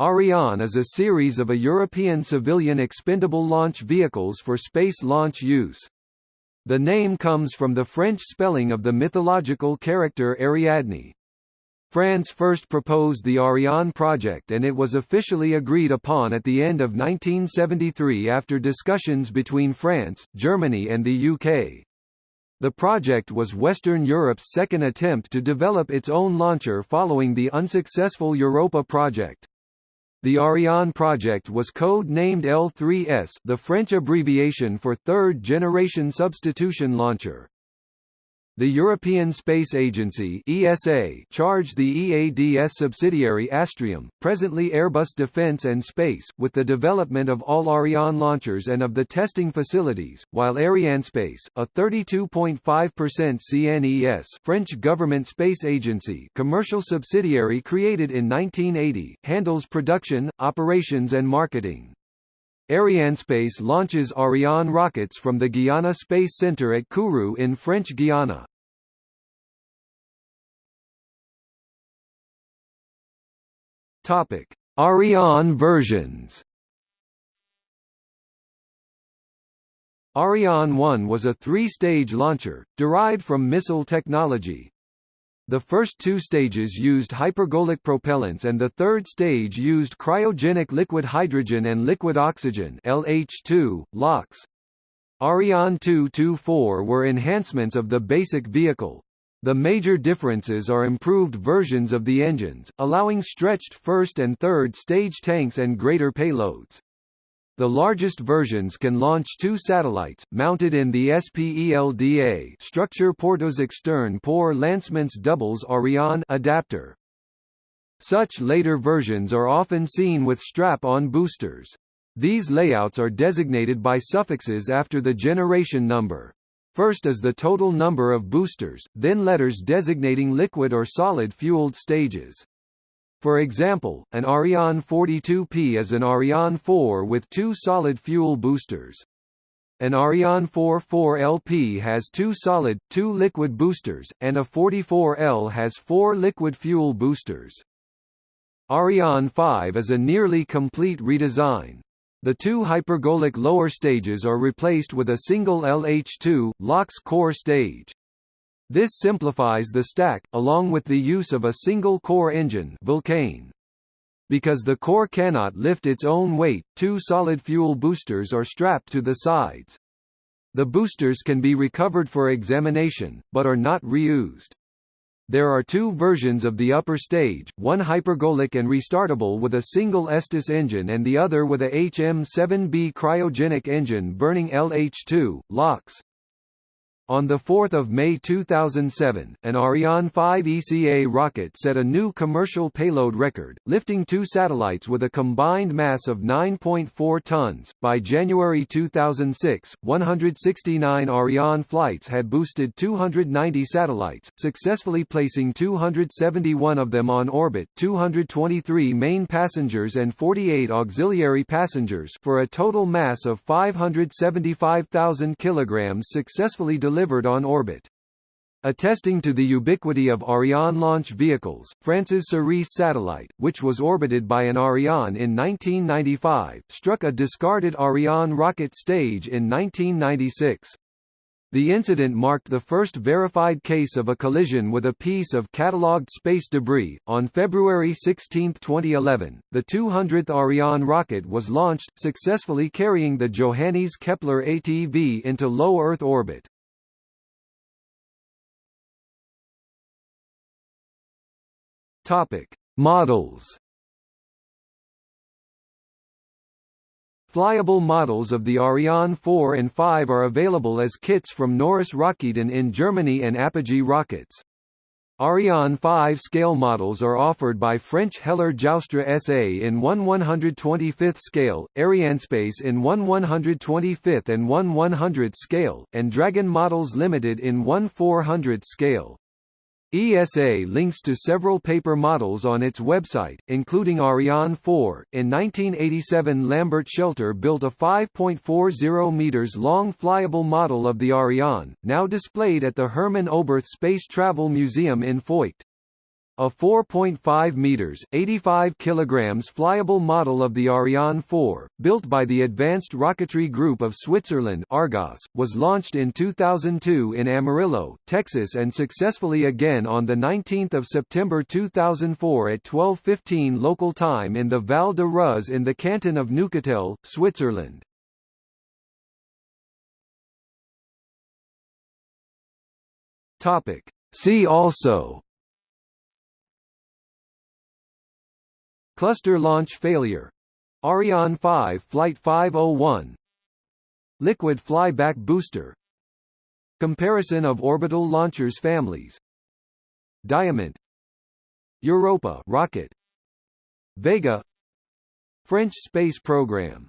Ariane is a series of a European civilian expendable launch vehicles for space launch use. The name comes from the French spelling of the mythological character Ariadne. France first proposed the Ariane project and it was officially agreed upon at the end of 1973 after discussions between France, Germany and the UK. The project was Western Europe's second attempt to develop its own launcher following the unsuccessful Europa project. The Ariane project was code-named L3S the French abbreviation for Third Generation Substitution Launcher. The European Space Agency ESA charged the EADS subsidiary Astrium, presently Airbus Defence and Space, with the development of all Ariane launchers and of the testing facilities, while Arianespace, a 32.5% CNES French government space agency commercial subsidiary created in 1980, handles production, operations and marketing. Arianespace launches Ariane rockets from the Guiana Space Center at Kourou in French Guiana. Topic: Ariane versions. Ariane 1 was a three-stage launcher, derived from missile technology, the first two stages used hypergolic propellants and the third stage used cryogenic liquid hydrogen and liquid oxygen LH2, LOX. Ariane 2-4 were enhancements of the basic vehicle. The major differences are improved versions of the engines, allowing stretched first and third stage tanks and greater payloads. The largest versions can launch two satellites, mounted in the SPELDA structure Porteuse externe pour lancements doubles Ariane adapter. Such later versions are often seen with strap-on boosters. These layouts are designated by suffixes after the generation number. First is the total number of boosters, then letters designating liquid or solid fueled stages. For example, an Ariane 42P is an Ariane 4 with two solid fuel boosters. An Ariane 44LP has two solid, two liquid boosters, and a 44L has four liquid fuel boosters. Ariane 5 is a nearly complete redesign. The two hypergolic lower stages are replaced with a single LH2, LOX core stage. This simplifies the stack, along with the use of a single-core engine Vulcain. Because the core cannot lift its own weight, two solid fuel boosters are strapped to the sides. The boosters can be recovered for examination, but are not reused. There are two versions of the upper stage, one hypergolic and restartable with a single Aestus engine and the other with a HM7B cryogenic engine burning LH2, LOX. On 4 May 2007, an Ariane 5 ECA rocket set a new commercial payload record, lifting two satellites with a combined mass of 9.4 tons. By January 2006, 169 Ariane flights had boosted 290 satellites, successfully placing 271 of them on orbit, 223 main passengers and 48 auxiliary passengers for a total mass of 575,000 kilograms successfully delivered delivered on orbit. Attesting to the ubiquity of Ariane launch vehicles, France's Cerise satellite, which was orbited by an Ariane in 1995, struck a discarded Ariane rocket stage in 1996. The incident marked the first verified case of a collision with a piece of catalogued space debris. On February 16, 2011, the 200th Ariane rocket was launched, successfully carrying the Johannes Kepler ATV into low Earth orbit. Topic: Models. Flyable models of the Ariane 4 and 5 are available as kits from Noris Raketen in Germany and Apogee Rockets. Ariane 5 scale models are offered by French Heller Joustra SA in 1 125th scale, Arianespace in 1 125th and 1 100th scale, and Dragon Models Limited in 1 400th scale. ESA links to several paper models on its website, including Ariane 4. In 1987, Lambert Shelter built a 5.40 meters long flyable model of the Ariane, now displayed at the Hermann Oberth Space Travel Museum in Feucht. A 4.5 meters (85 kilograms) flyable model of the Ariane 4, built by the Advanced Rocketry Group of Switzerland (Argos), was launched in 2002 in Amarillo, Texas and successfully again on the 19th of September 2004 at 12:15 local time in the Val de Ruz in the canton of Neuchâtel, Switzerland. Topic: See also Cluster launch failure. Ariane 5 Flight 501 Liquid flyback booster. Comparison of orbital launchers families. Diamant Europa rocket. Vega. French space program